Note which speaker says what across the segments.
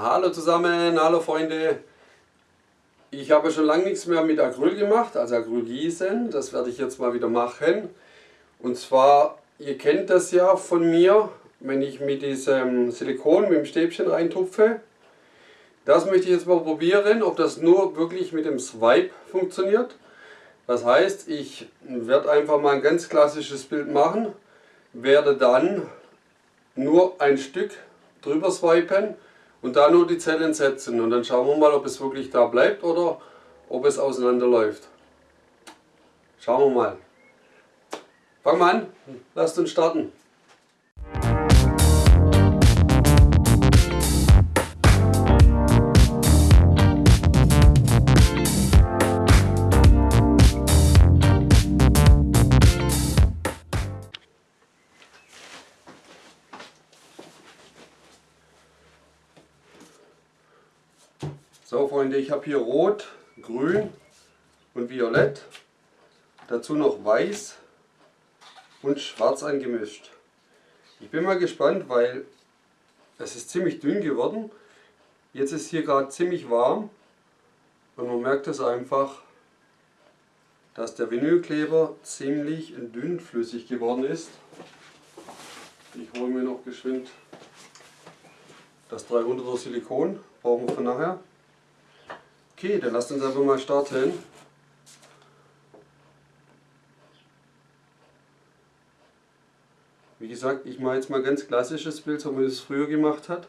Speaker 1: Hallo zusammen, hallo Freunde. Ich habe schon lange nichts mehr mit Acryl gemacht, also Acrylgießen. Das werde ich jetzt mal wieder machen. Und zwar, ihr kennt das ja von mir, wenn ich mit diesem Silikon, mit dem Stäbchen reintupfe. Das möchte ich jetzt mal probieren, ob das nur wirklich mit dem Swipe funktioniert. Das heißt, ich werde einfach mal ein ganz klassisches Bild machen, werde dann nur ein Stück drüber swipen und da nur die Zellen setzen und dann schauen wir mal, ob es wirklich da bleibt oder ob es auseinanderläuft. Schauen wir mal. Fangen wir an, lasst uns starten. So Freunde, ich habe hier Rot, Grün und Violett. Dazu noch Weiß und Schwarz angemischt. Ich bin mal gespannt, weil es ist ziemlich dünn geworden. Jetzt ist hier gerade ziemlich warm und man merkt es einfach, dass der Vinylkleber ziemlich dünnflüssig geworden ist. Ich hole mir noch geschwind das 300er Silikon, brauchen wir für nachher. Okay, dann lasst uns einfach mal starten. Wie gesagt, ich mache jetzt mal ganz klassisches Bild, so wie man es früher gemacht hat.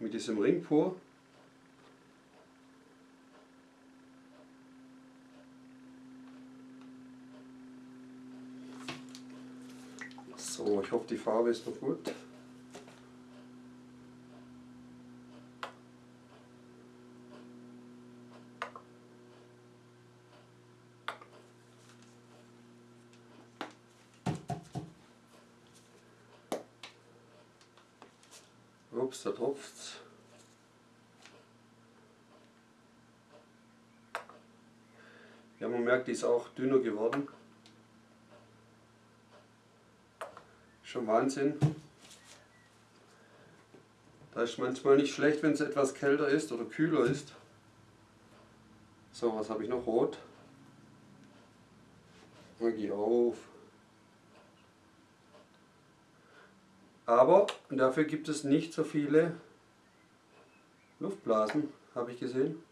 Speaker 1: Mit diesem Ring pur. So, ich hoffe die Farbe ist noch gut. Ups, da tropft's. Ja, man merkt, die ist auch dünner geworden. Schon Wahnsinn. Da ist manchmal nicht schlecht, wenn es etwas kälter ist oder kühler ist. So, was habe ich noch? Rot. Magie auf. Aber dafür gibt es nicht so viele Luftblasen, habe ich gesehen.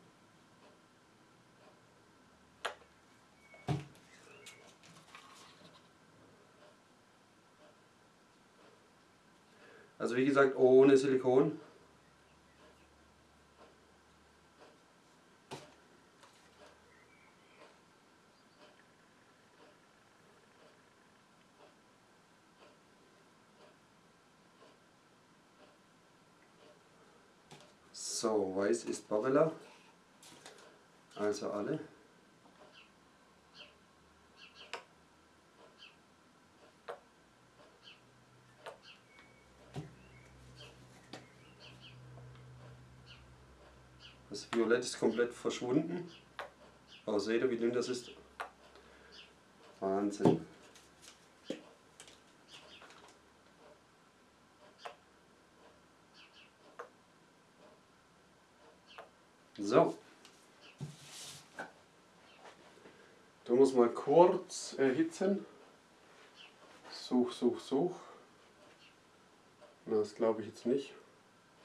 Speaker 1: Also wie gesagt, ohne Silikon. So, weiß ist Barilla, also alle. Das Violett ist komplett verschwunden. Aber seht ihr, wie dünn das ist? Wahnsinn. So. Du musst mal kurz erhitzen. Such, such, such. Na, das glaube ich jetzt nicht.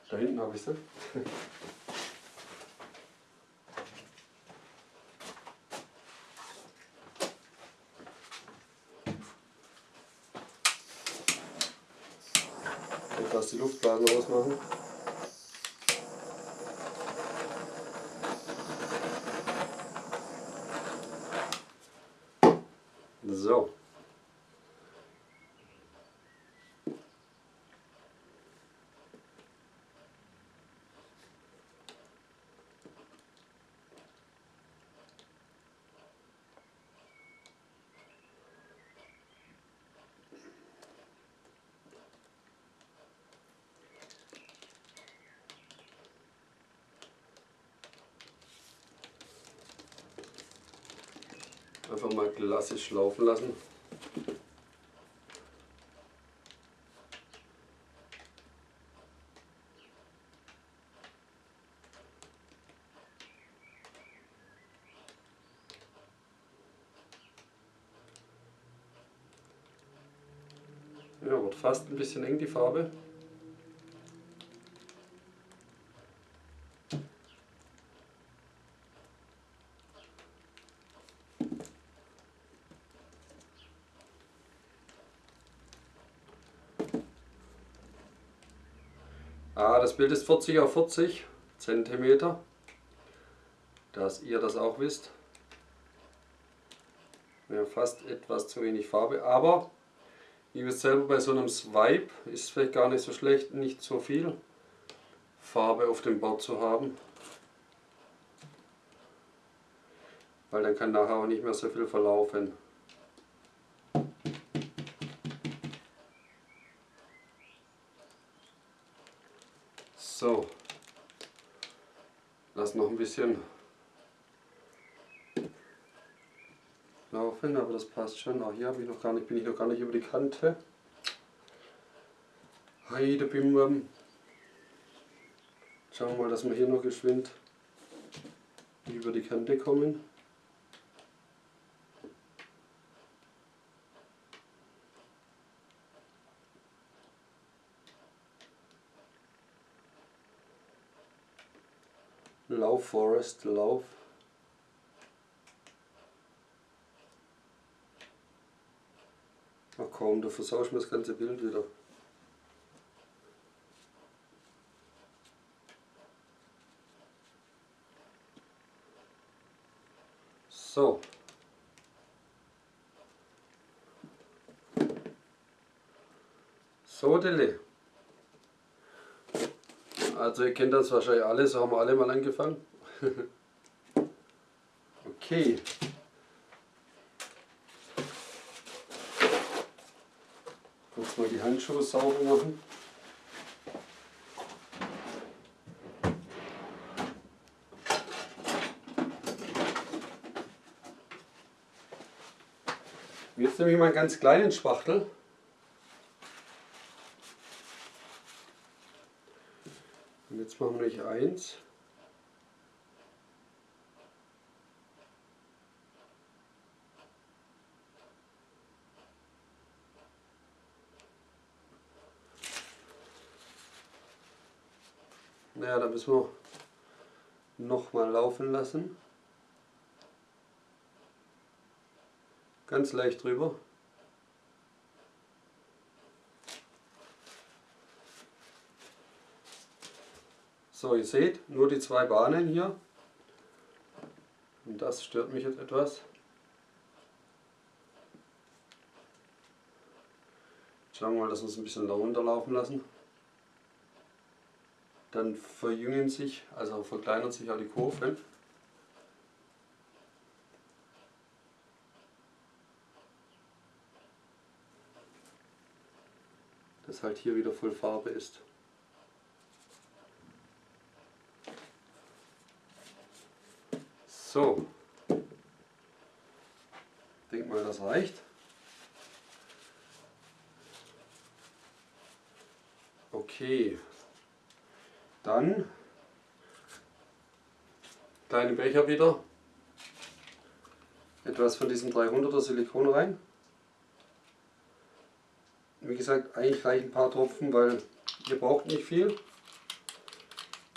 Speaker 1: Da hinten habe ich sie. Etwas die Luftblasen ausmachen. einfach mal klassisch laufen lassen. Ja, wird fast ein bisschen eng die Farbe. Das Bild ist 40 auf 40 Zentimeter, dass ihr das auch wisst. Ja, fast etwas zu wenig Farbe, aber ihr wisst selber, bei so einem Swipe ist es vielleicht gar nicht so schlecht, nicht so viel Farbe auf dem Board zu haben. Weil dann kann nachher auch nicht mehr so viel verlaufen. So, lass noch ein bisschen laufen, aber das passt schon. Auch hier ich noch gar nicht, bin ich noch gar nicht über die Kante. Heide Bimbam. Schauen wir mal, dass wir hier noch geschwind über die Kante kommen. Lauf Forest, Lauf. Ach komm, du versausch mir das ganze Bild wieder. So. So, Dille. Also ihr kennt das wahrscheinlich alle, so haben wir alle mal angefangen. okay. Kurz mal die Handschuhe sauber machen. Jetzt nehme ich mal einen ganz kleinen Spachtel. Und jetzt machen wir noch eins. Naja, da müssen wir noch mal laufen lassen. Ganz leicht drüber. So, ihr seht, nur die zwei Bahnen hier. Und das stört mich jetzt etwas. Schauen wir mal, dass wir es ein bisschen runterlaufen lassen. Dann verjüngen sich, also verkleinern sich auch die Kurven. Dass halt hier wieder voll Farbe ist. So. Ich denke mal, das reicht. Okay. Dann kleine Becher wieder. Etwas von diesem 300er Silikon rein. Wie gesagt, eigentlich reichen ein paar Tropfen, weil ihr braucht nicht viel.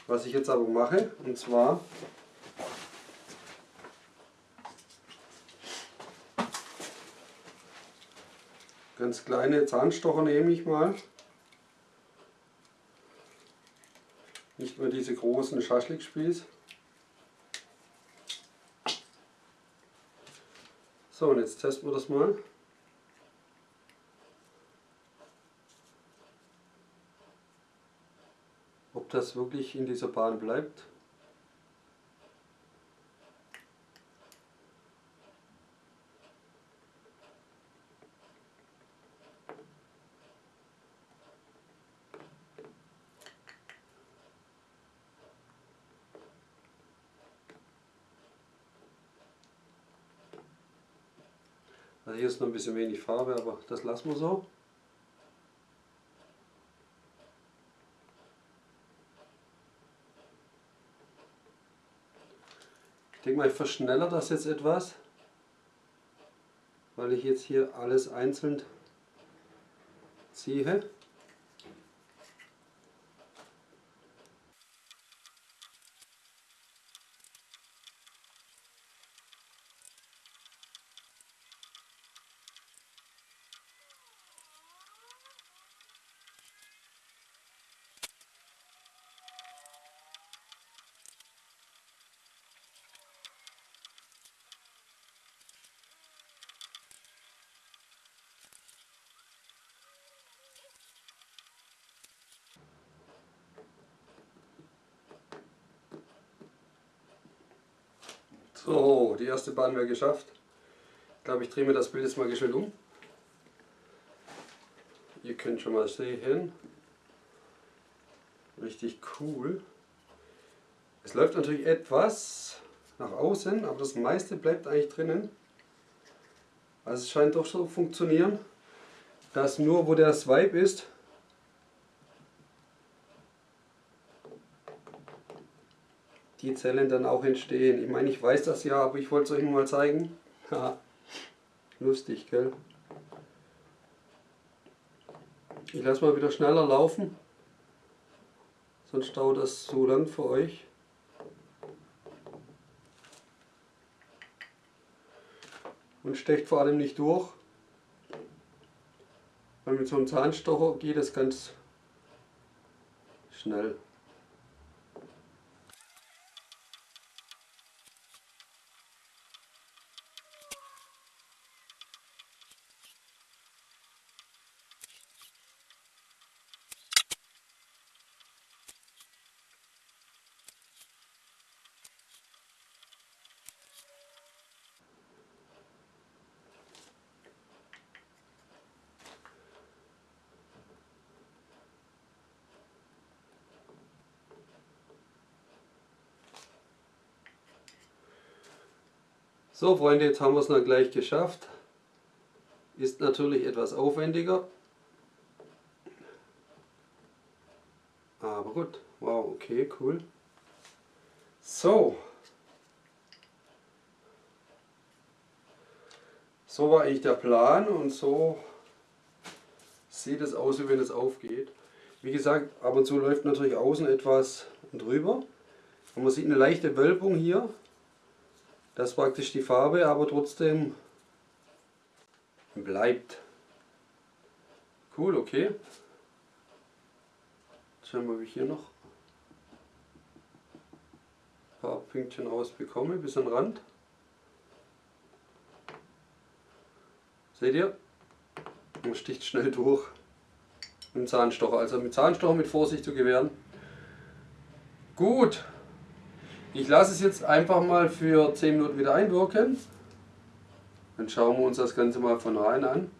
Speaker 1: Was ich jetzt aber mache, und zwar Ganz kleine Zahnstocher nehme ich mal. Nicht mehr diese großen Schaschlikspieß. So, und jetzt testen wir das mal. Ob das wirklich in dieser Bahn bleibt. Hier ist noch ein bisschen wenig Farbe, aber das lassen wir so. Ich denke mal, ich verschnellere das jetzt etwas, weil ich jetzt hier alles einzeln ziehe. So, die erste Bahn wäre geschafft. Ich glaube, ich drehe mir das Bild jetzt mal schnell um. Ihr könnt schon mal sehen. Richtig cool. Es läuft natürlich etwas nach außen, aber das meiste bleibt eigentlich drinnen. Also es scheint doch so zu funktionieren, dass nur wo der Swipe ist, die Zellen dann auch entstehen. Ich meine, ich weiß das ja, aber ich wollte es euch nur mal zeigen. Lustig, gell? Ich lasse mal wieder schneller laufen, sonst dauert das so lang für euch. Und stecht vor allem nicht durch, weil mit so einem Zahnstocher geht es ganz schnell. So Freunde, jetzt haben wir es noch gleich geschafft. Ist natürlich etwas aufwendiger. Aber gut, wow, okay, cool. So. So war eigentlich der Plan und so sieht es aus, wie wenn es aufgeht. Wie gesagt, ab und zu läuft natürlich außen etwas drüber. Und man sieht eine leichte Wölbung hier. Das ist praktisch die Farbe, aber trotzdem bleibt. Cool, okay. Jetzt schauen wir, ob ich hier noch ein paar Pünktchen rausbekomme, bis an den Rand. Seht ihr? Man sticht schnell durch mit Zahnstocher. Also mit Zahnstocher mit Vorsicht zu gewähren. Gut. Ich lasse es jetzt einfach mal für 10 Minuten wieder einwirken. Dann schauen wir uns das Ganze mal von rein an.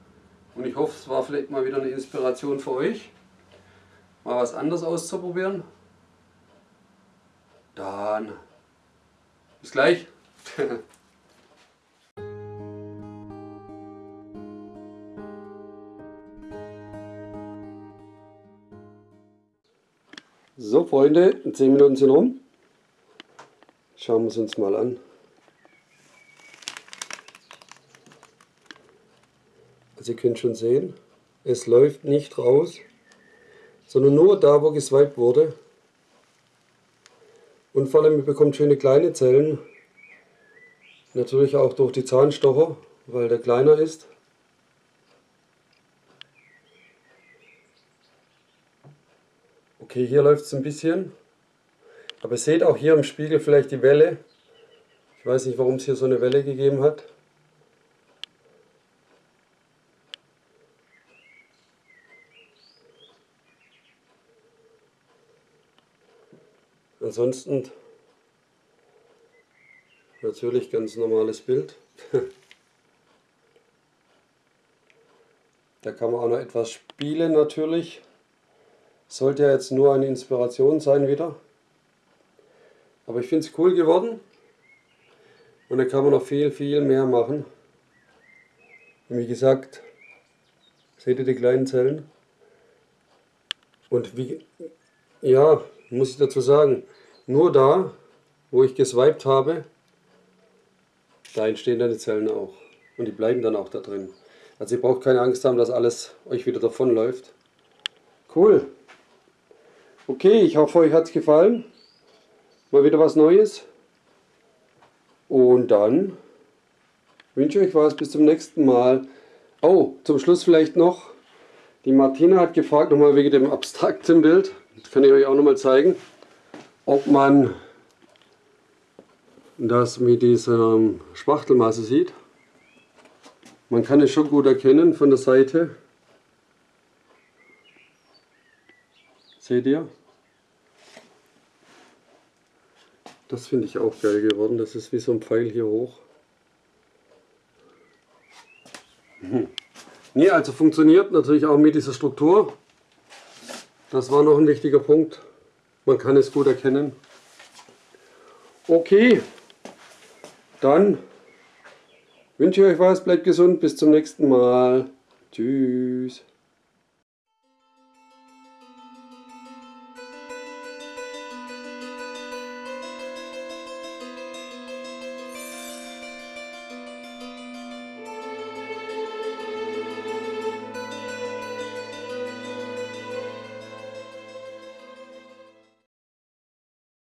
Speaker 1: Und ich hoffe, es war vielleicht mal wieder eine Inspiration für euch, mal was anderes auszuprobieren. Dann bis gleich. so Freunde, 10 Minuten sind rum. Schauen wir es uns mal an. Also ihr könnt schon sehen, es läuft nicht raus, sondern nur da, wo geswiped wurde. Und vor allem, ihr bekommt schöne kleine Zellen. Natürlich auch durch die Zahnstocher, weil der kleiner ist. Okay, hier läuft es ein bisschen. Aber ihr seht auch hier im Spiegel vielleicht die Welle. Ich weiß nicht, warum es hier so eine Welle gegeben hat. Ansonsten natürlich ganz normales Bild. da kann man auch noch etwas spielen natürlich. Sollte ja jetzt nur eine Inspiration sein wieder. Aber ich finde es cool geworden. Und da kann man noch viel, viel mehr machen. Und wie gesagt, seht ihr die kleinen Zellen? Und wie, ja, muss ich dazu sagen, nur da, wo ich geswiped habe, da entstehen dann die Zellen auch. Und die bleiben dann auch da drin. Also ihr braucht keine Angst haben, dass alles euch wieder davonläuft. Cool. Okay, ich hoffe euch hat es gefallen. Mal wieder was Neues. Und dann wünsche ich euch was. Bis zum nächsten Mal. Oh, zum Schluss vielleicht noch. Die Martina hat gefragt, nochmal wegen dem abstrakten Bild. Das kann ich euch auch nochmal zeigen. Ob man das mit dieser Spachtelmasse sieht. Man kann es schon gut erkennen von der Seite. Seht ihr? Das finde ich auch geil geworden. Das ist wie so ein Pfeil hier hoch. Mhm. Nee, also funktioniert natürlich auch mit dieser Struktur. Das war noch ein wichtiger Punkt. Man kann es gut erkennen. Okay, dann wünsche ich euch was, bleibt gesund, bis zum nächsten Mal. Tschüss.